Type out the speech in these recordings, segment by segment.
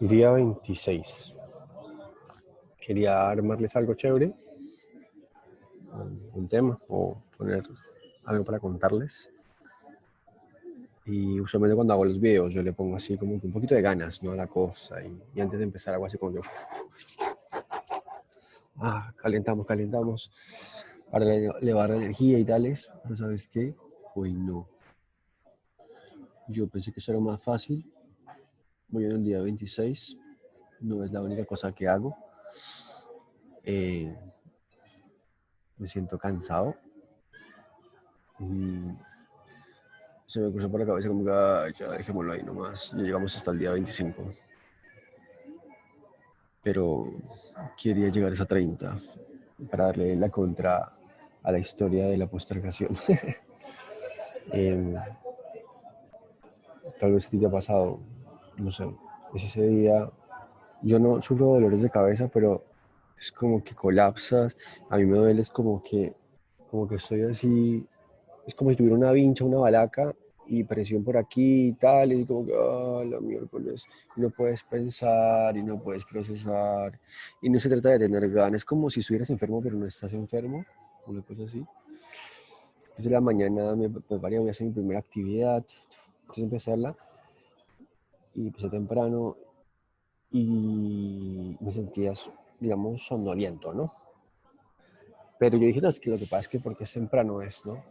Día 26. Quería armarles algo chévere, un tema o poner algo para contarles. Y usualmente cuando hago los videos yo le pongo así como un poquito de ganas ¿no? a la cosa. Y, antes de empezar algo así como que... ah, calentamos, calentamos para elevar la energía y tales. Pero ¿sabes qué? Hoy no. Yo pensé que eso era más fácil Voy en el día 26. No es la única cosa que hago. Eh, me siento cansado. Y se me cruzó por la cabeza como que, ya dejémoslo ahí nomás. Ya llegamos hasta el día 25. Pero quería llegar a esa 30 para darle la contra a la historia de la postergación. Em, tal vez a ti te ha pasado no sé, es ese día, yo no sufro dolores de cabeza, pero es como que colapsas, a mí me duele, es como que, como que estoy así, es como si tuviera una vincha, una balaca y presión por aquí y tal, y como que, ah, la miércoles, y no puedes pensar y no puedes procesar, y no se trata de tener ganas, es como si estuvieras enfermo pero no estás enfermo, una cosa así. Entonces la mañana me preparé, voy a hacer mi primera actividad, entonces empezarla, y empecé temprano y me sentía, digamos, sonoliento, ¿no? Pero yo dije, no, es que lo que pasa es que porque es temprano es, ¿no?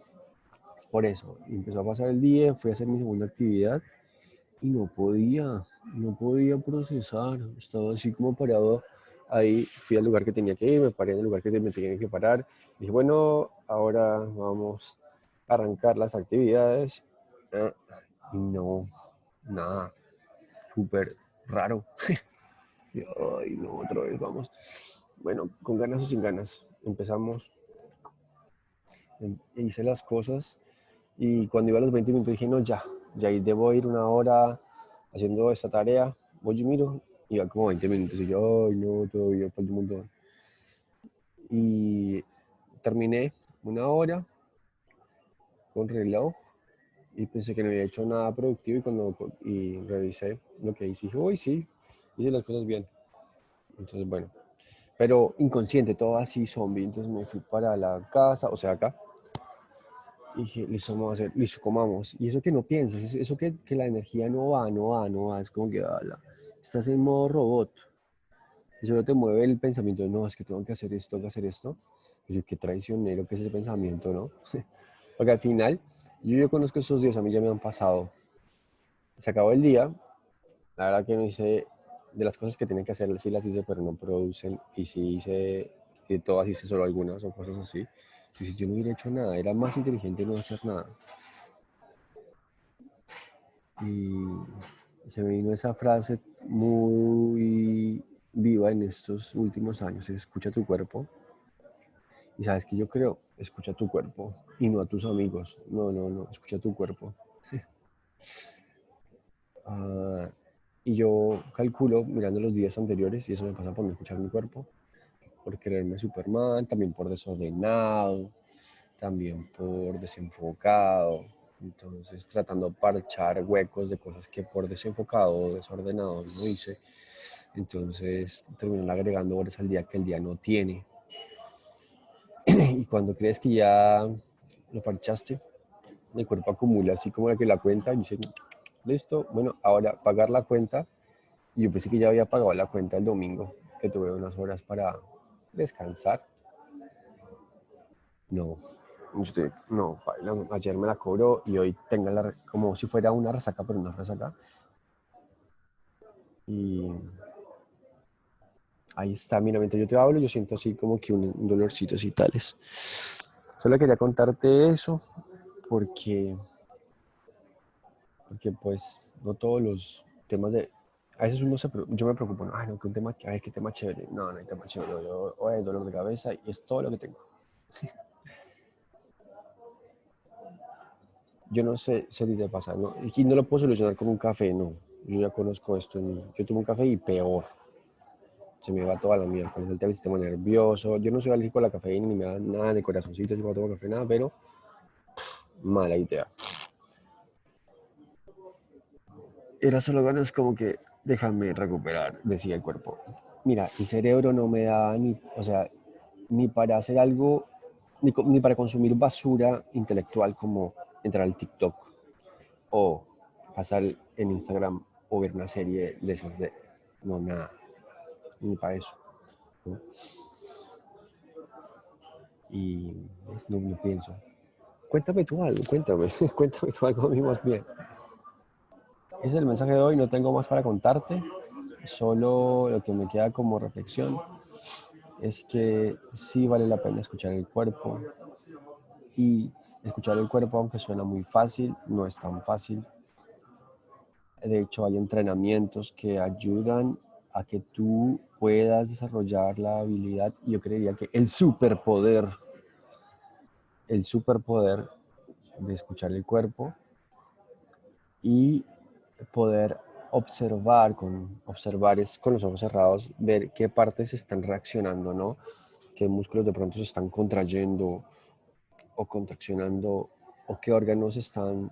Es por eso. Y empezó a pasar el día, fui a hacer mi segunda actividad y no podía, no podía procesar. Estaba así como parado ahí, fui al lugar que tenía que ir, me paré en el lugar que me tenía que parar. Dije, bueno, ahora vamos a arrancar las actividades. Y no, nada súper raro. Ay, no, otra vez vamos. Bueno, con ganas o sin ganas, empezamos. Em, hice las cosas y cuando iba a los 20 minutos dije, no, ya, ya debo ir una hora haciendo esta tarea. Voy y miro, iba como 20 minutos y yo, ay, no, todavía falta un montón. Y terminé una hora con reloj y pensé que no había hecho nada productivo y cuando y revisé lo que hice, dije, uy, sí, hice las cosas bien. Entonces, bueno, pero inconsciente, todo así zombie. Entonces me fui para la casa, o sea, acá. Y dije, listo, vamos a hacer, listo, comamos. Y eso que no piensas, eso que, que la energía no va, no va, no va, es como que ala, estás en modo robot. Y solo te mueve el pensamiento, no, es que tengo que hacer esto, tengo que hacer esto. Y qué traicionero que es ese pensamiento, ¿no? Porque al final yo, yo conozco esos días, a mí ya me han pasado. Se acabó el día, la verdad que no hice, de las cosas que tienen que hacer, sí las hice, pero no producen, y sí hice, y todas hice solo algunas o cosas así. Yo no hubiera hecho nada, era más inteligente no hacer nada. Y se me vino esa frase muy viva en estos últimos años, escucha tu cuerpo. Y sabes que yo creo, escucha tu cuerpo y no a tus amigos. No, no, no, escucha tu cuerpo. Ah, y yo calculo mirando los días anteriores, y eso me pasa por no escuchar mi cuerpo, por quererme Superman, también por desordenado, también por desenfocado. Entonces, tratando de parchar huecos de cosas que por desenfocado o desordenado no hice. Entonces, terminan agregando horas al día que el día no tiene y cuando crees que ya lo parchaste, el cuerpo acumula así como la que la cuenta y dice, listo, bueno, ahora pagar la cuenta. Y yo pensé que ya había pagado la cuenta el domingo, que tuve unas horas para descansar. No, usted, no, ayer me la cobró y hoy tenga la, como si fuera una resaca, pero no resaca. Y ahí está, mira, mientras yo te hablo, yo siento así como que un, dolorcito y tales. Solo quería contarte eso porque, porque pues no todos los temas de... A veces uno se, yo me preocupo, no, ay, no, que un tema, ay, qué tema chévere. No, no hay tema chévere. Yo, hoy dolor de cabeza y es todo lo que tengo. yo no sé si te pasa, ¿no? Y no lo puedo solucionar con un café, no. Yo ya conozco esto. Yo tomo un café y peor se me va toda la mierda, con el sistema nervioso. Yo no soy alérgico a la cafeína ni me da nada de corazoncito, yo no tomo café, nada, pero Mala idea. Era solo ganas como que déjame recuperar, decía el cuerpo. Mira, el cerebro no me da ni, o sea, ni para hacer algo, ni, ni para consumir basura intelectual como entrar al TikTok o pasar en Instagram o ver una serie de esas de... No, nada. Ni para eso. Y no, no pienso. Cuéntame tú algo, cuéntame. cuéntame tú algo bien. Es el mensaje de hoy, no tengo más para contarte. Solo lo que me queda como reflexión es que sí vale la pena escuchar el cuerpo y escuchar el cuerpo, aunque suena muy fácil, no es tan fácil. De hecho, hay entrenamientos que ayudan a que tú puedas desarrollar la habilidad, yo creería que el superpoder, el superpoder de escuchar el cuerpo y poder observar, con observar es con los ojos cerrados, ver qué partes están reaccionando, ¿no? Qué músculos de pronto se están contrayendo o contraccionando o qué órganos están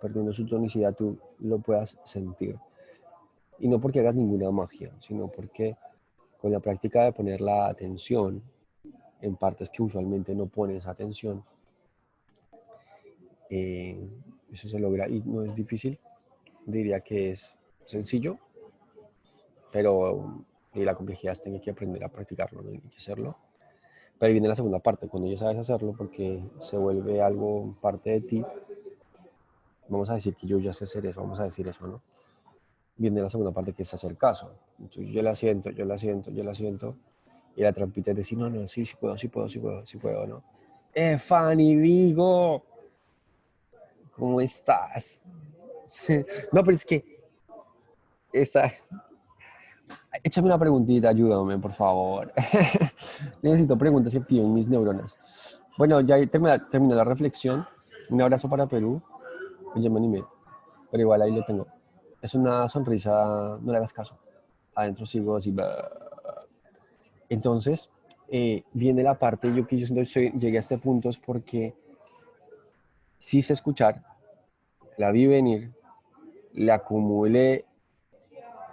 perdiendo su tonicidad, tú lo puedas sentir. Y no porque hagas ninguna magia, sino porque con la práctica de poner la atención en partes que usualmente no pones atención, eh, eso se logra y no es difícil. Diría que es sencillo, pero y la complejidad es tener que aprender a practicarlo, ¿no? hay que hacerlo. Pero viene la segunda parte, cuando ya sabes hacerlo porque se vuelve algo parte de ti, vamos a decir que yo ya sé hacer eso, vamos a decir eso, ¿no? Viene la segunda parte que es hacer caso. Entonces, yo la siento, yo la siento, yo la siento. Y la trampita es decir, no, no, sí, sí puedo, sí puedo, sí puedo, sí puedo, ¿no? ¡Eh, Fanny Vigo! ¿Cómo estás? no, pero es que esa, Échame una preguntita, ayúdame, por favor. Necesito preguntas y activen mis neuronas. Bueno, ya terminé, la reflexión. Un abrazo para Perú. Oye, me animé. Pero igual ahí lo tengo. Es una sonrisa, no le hagas caso. Adentro sigo así. Entonces, eh, viene la parte, yo que yo llegué a este punto es porque sí sé escuchar, la vi venir, le acumulé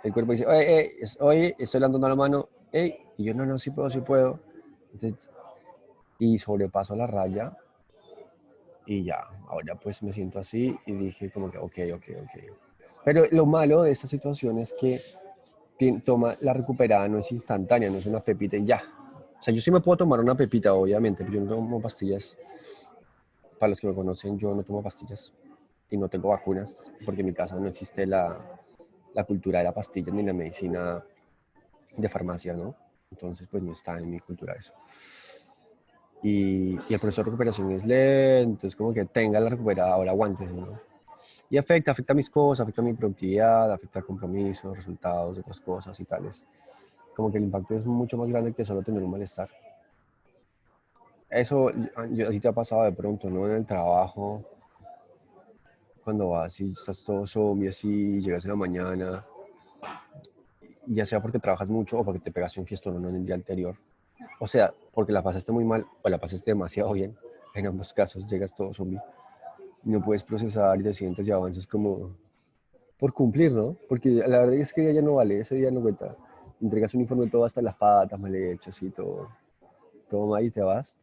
el cuerpo dice, oye, oye, estoy levantando la mano, y yo no, no, sí puedo, sí puedo. y sobrepaso la raya y ya, ahora pues me siento así y dije como que, ok, ok, ok. Pero lo malo de esta situación es que toma la recuperada no es instantánea, no es una pepita y ya. O sea, yo sí me puedo tomar una pepita, obviamente, pero yo no tomo pastillas. Para los que me conocen, yo no tomo pastillas y no tengo vacunas porque en mi casa no existe la, la cultura de la pastilla ni la medicina de farmacia, ¿no? Entonces, pues no está en mi cultura eso. Y, el proceso de recuperación es lento, es como que tenga la recuperada, ahora aguantes, ¿no? Y afecta, afecta mis cosas, afecta mi productividad, afecta compromisos, resultados, otras cosas y tales. Como que el impacto es mucho más grande que solo tener un malestar. Eso a ti te ha pasado de pronto, ¿no? En el trabajo, cuando vas y estás todo zombie así, llegas en la mañana, ya sea porque trabajas mucho o porque te pegaste un fiestón en el día anterior. O sea, porque la pasaste muy mal o la pasaste demasiado bien. En ambos casos llegas todo zombie. No puedes procesar y te sientes y avanzas como por cumplir, ¿no? Porque la verdad es que ya no vale, ese día no cuenta. Entregas un informe todo hasta las patas, mal hecho, así, todo, todo mal y te vas.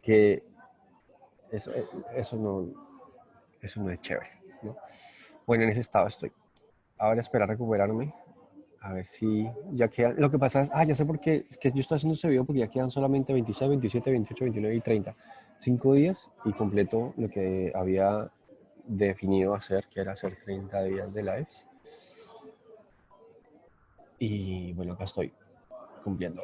Que eso, eso no, eso no es chévere, ¿no? Bueno, en ese estado estoy. Ahora espera recuperarme. A ver si ya quedan... Lo que pasa es... Ah, ya sé por qué. Es que yo estoy haciendo este video porque ya quedan solamente 26, 27, 28, 29 y 30. Cinco días y completo lo que había definido hacer, que era hacer 30 días de lives. Y bueno, acá estoy cumpliendo.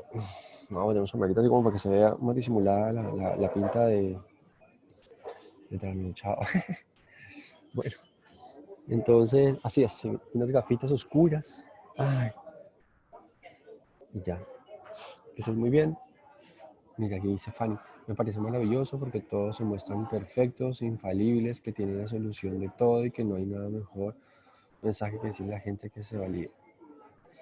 Vamos a poner un sombrerito así como para que se vea más disimulada la, pinta de, de Chao. Bueno, entonces, así es, unas gafitas oscuras. Ay. Y ya. Que estés muy bien. Mira, aquí dice Fanny. Me parece maravilloso porque todos se muestran perfectos, infalibles, que tienen la solución de todo y que no hay nada mejor mensaje que decirle a la gente que se valide.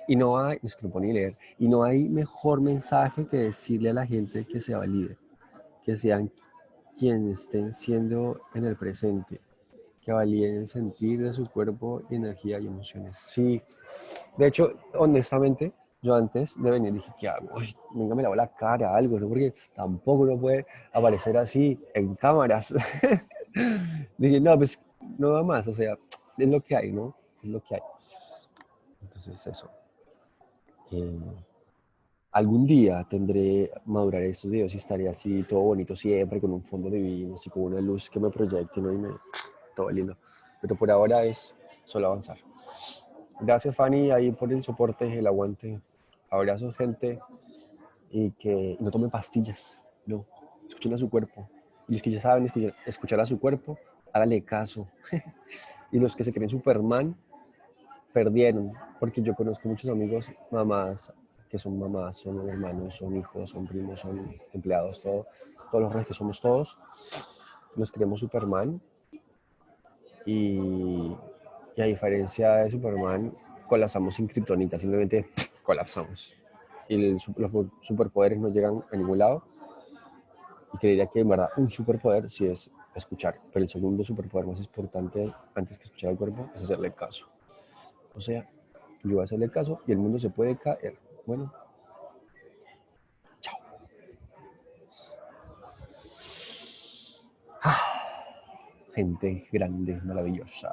Y no hay, es que no ni leer, y no hay mejor mensaje que decirle a la gente que se valide, que sean quienes estén siendo en el presente, que valíen el sentir de su cuerpo, energía y emociones. Sí, de hecho, honestamente, yo antes de venir dije, ¿qué hago? Ay, venga, me lavo la cara, algo, ¿no? Porque tampoco uno puede aparecer así en cámaras. dije, no, pues no va más, o sea, es lo que hay, ¿no? Es lo que hay. Entonces, eso. Eh, algún día tendré, maduraré estos videos y estaré así, todo bonito siempre, con un fondo divino, así como una luz que me proyecte, ¿no? Y me, todo lindo. Pero por ahora es solo avanzar. Gracias, Fanny, ahí por el soporte, el aguante. Abrazos, gente. Y que no tomen pastillas, no. Escuchen a su cuerpo. Y los que ya saben escuchar a su cuerpo, háganle caso. y los que se creen Superman, perdieron. Porque yo conozco muchos amigos, mamás, que son mamás, son hermanos, son hijos, son primos, son empleados, todo, todos los reyes que somos todos. Nos creemos Superman. Y a diferencia de Superman, colapsamos sin kriptonita, simplemente colapsamos. Y los superpoderes no llegan a ningún lado. Y creería que en verdad un superpoder sí es escuchar. Pero el segundo superpoder más importante antes que escuchar al cuerpo es hacerle caso. O sea, yo voy a hacerle caso y el mundo se puede caer. Bueno, gente grande, maravillosa.